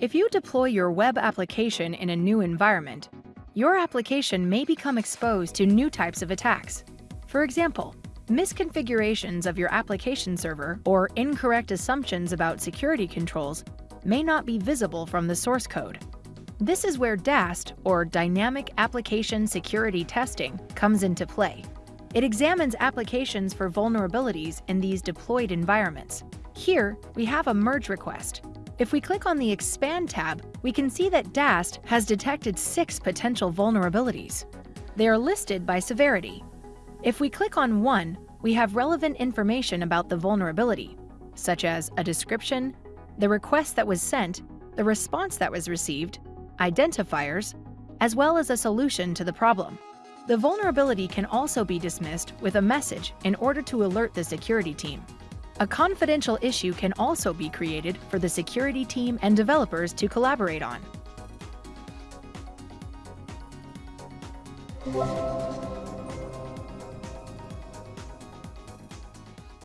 If you deploy your web application in a new environment, your application may become exposed to new types of attacks. For example, misconfigurations of your application server or incorrect assumptions about security controls may not be visible from the source code. This is where DAST, or Dynamic Application Security Testing, comes into play. It examines applications for vulnerabilities in these deployed environments. Here, we have a merge request, if we click on the Expand tab, we can see that DAST has detected six potential vulnerabilities. They are listed by severity. If we click on one, we have relevant information about the vulnerability, such as a description, the request that was sent, the response that was received, identifiers, as well as a solution to the problem. The vulnerability can also be dismissed with a message in order to alert the security team. A confidential issue can also be created for the security team and developers to collaborate on.